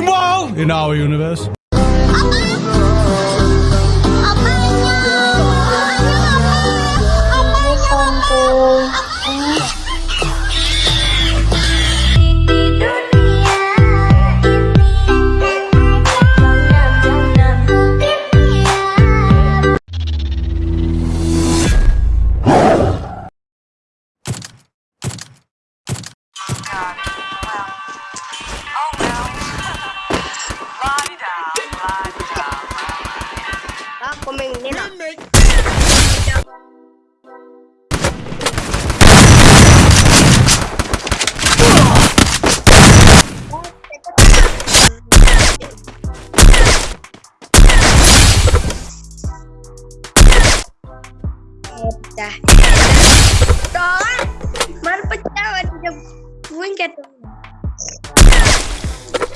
wall in our universe. Pecah. Đó Baru pecah? Ada tuh.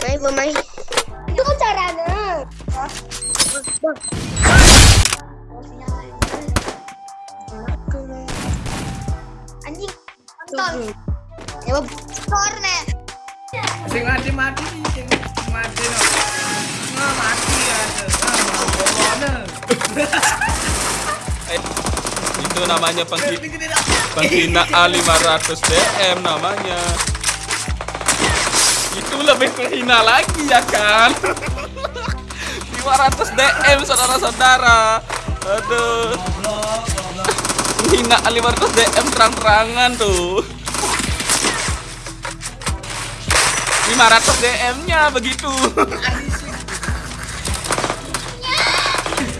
Main pemain Itu kan caranya. Anjing Kontol Ya Skor nih Sing mati mati sing mati no. Itu namanya penghi penghinaan 500 DM namanya. Itu lebih menghina lagi ya kan? 500 DM saudara-saudara. Aduh. Penghinaan 500 DM terang-terangan tuh. 500 DM-nya begitu.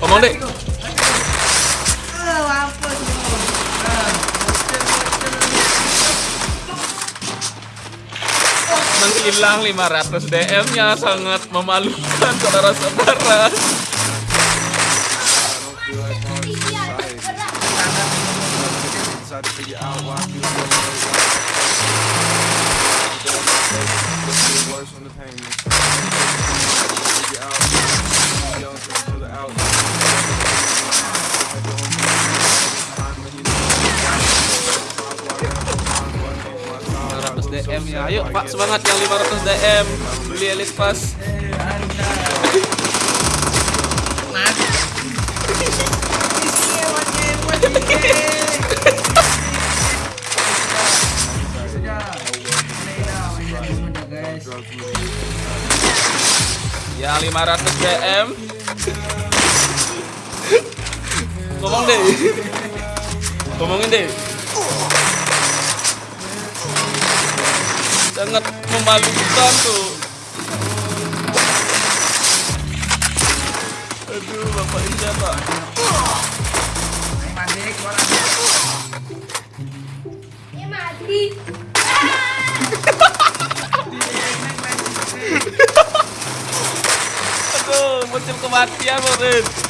Ngomong deh. Menghilang 500 DM-nya sangat memalukan saudara-saudara. Ayo Pak semangat yang 500 DM beli Elite Pass. Ya 500 DM. Ngomong deh. Ngomongin deh. Sangat memalukan tuh. Aduh, Bapak ini mati Aduh, muncul kematian, Morin.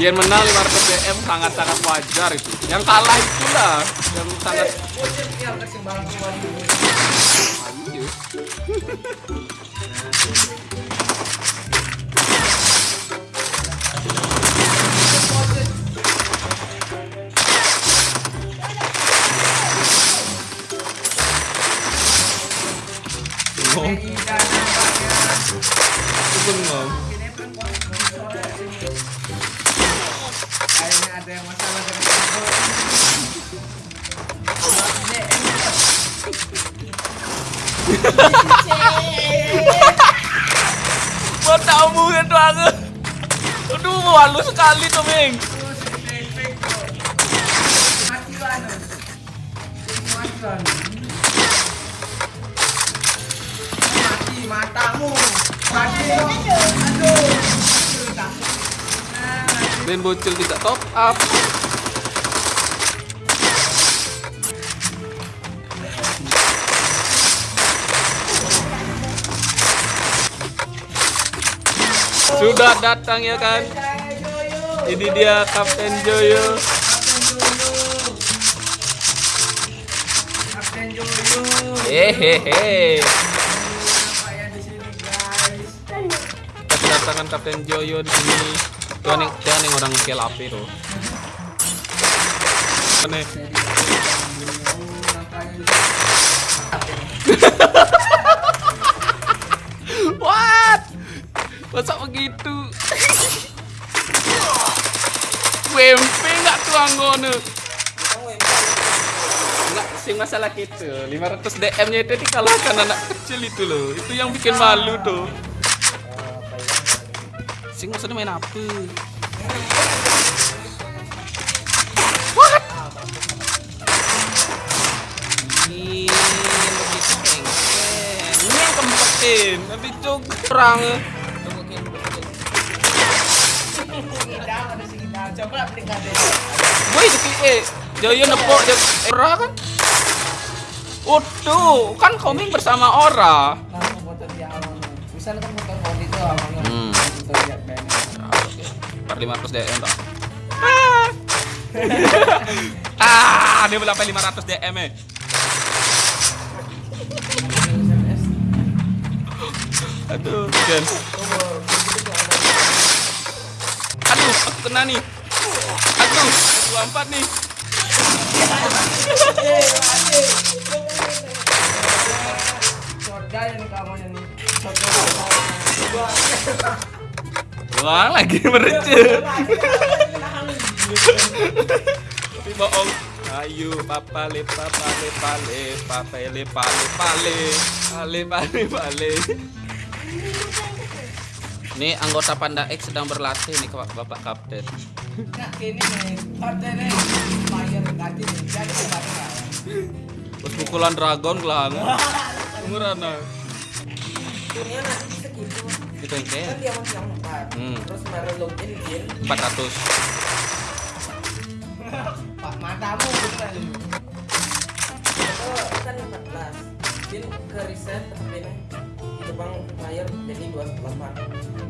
Dia menang 500 DM sangat-sangat wajar itu. Yang kalah itulah yang sangat. Ayo. Bengong. DM. kamu ya banget. Aduh, malu sekali tuh, Ming. Mati matamu. Mati. Aduh. Aduh, takut. Nah, mati. Dan bocil tidak Sudah datang ya kan? Ini dia Kapten Joyo. Kapten Joyo. Hehehe. Kedatangan Kapten Joyo di sini. Tuh nih, dia nih orang kill api tuh. Aneh. anggono? Enggak, sing masalah gitu. 500 DM-nya itu dikalahkan anak kecil itu loh. Itu yang bikin malu tuh. Sing maksudnya main apa? What? Ini yang kempetin, tapi cuk kurang. Coba aplikasi. Woi, itu eh, Joyo nepok Joyo Ora kan? Waduh, kan koming bersama Ora. Foto awal. Misalnya kan foto foto itu awalnya. Hmm. Foto lihat banner. Ah, oke. Per 500 DM toh. Ah. ah, dia berapa 500 DM eh. Aduh, Jen. Aduh, aku kena nih. Aduh, 24 nih. Soda yang kamu yang Wah, lagi mereceh. Tapi bohong. Ayo, papa le papa le pale, papa le pale pale, pale pale pale. Ini anggota Panda X sedang berlatih nih Bapak Bapak Kapten. Nah, nih, nih, jadi. Terus pukulan dragon gelang. Murana. Dunia nanti bisa gitu. Itu yang Kan kayak dia masih yang empat. Hmm. Terus merah login din. 400. Pak matamu beneran. Itu kan 14. Din ke reset. Itu bang bayar jadi 28. Ada yang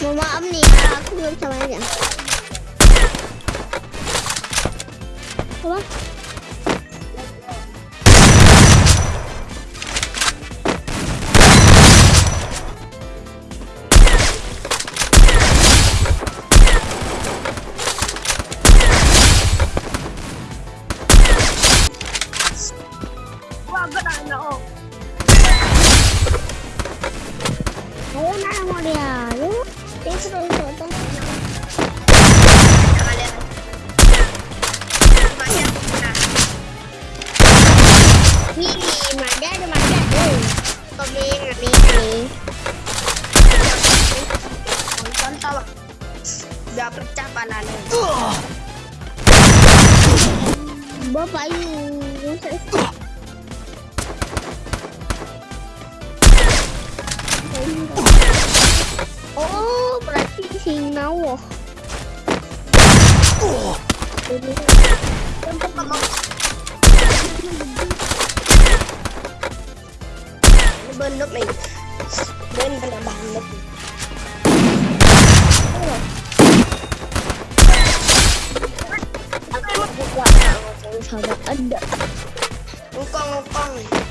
Mau maaf nih aku belum sama aja. Apa? Pecah panahnya. Bapak yuk. Oh, berarti. Ini. Ini bandep nih. Dan benar bandep. Sahabat ada. Ngkong ngkong.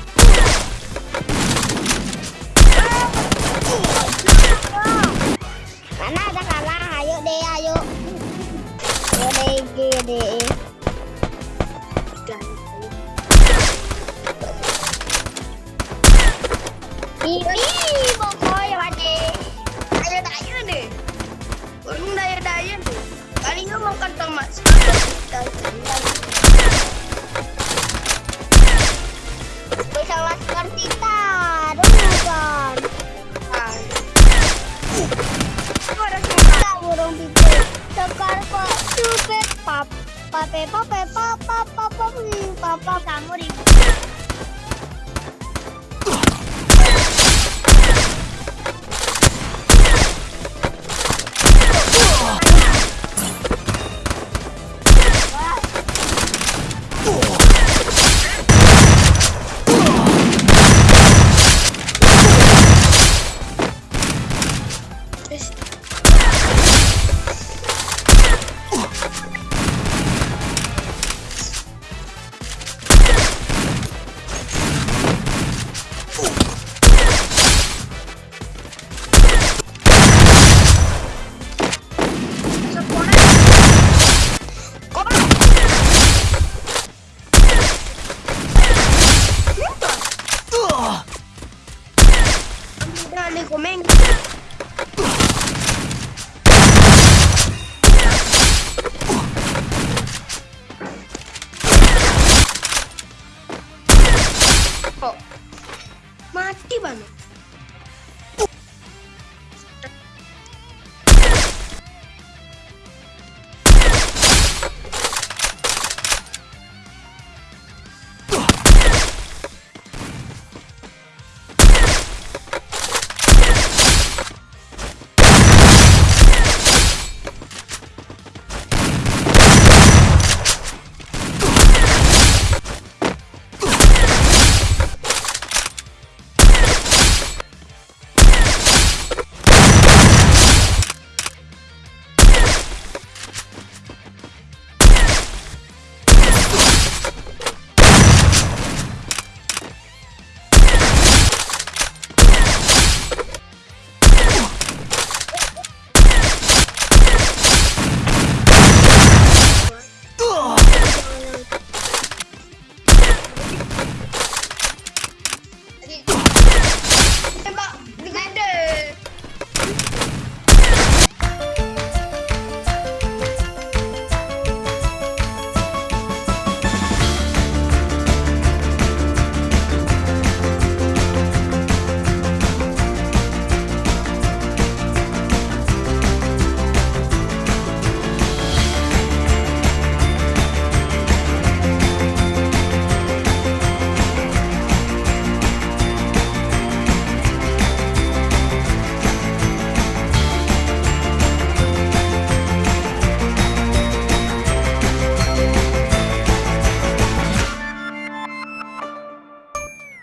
宝贝宝贝宝宝宝宝嗯宝宝打宝的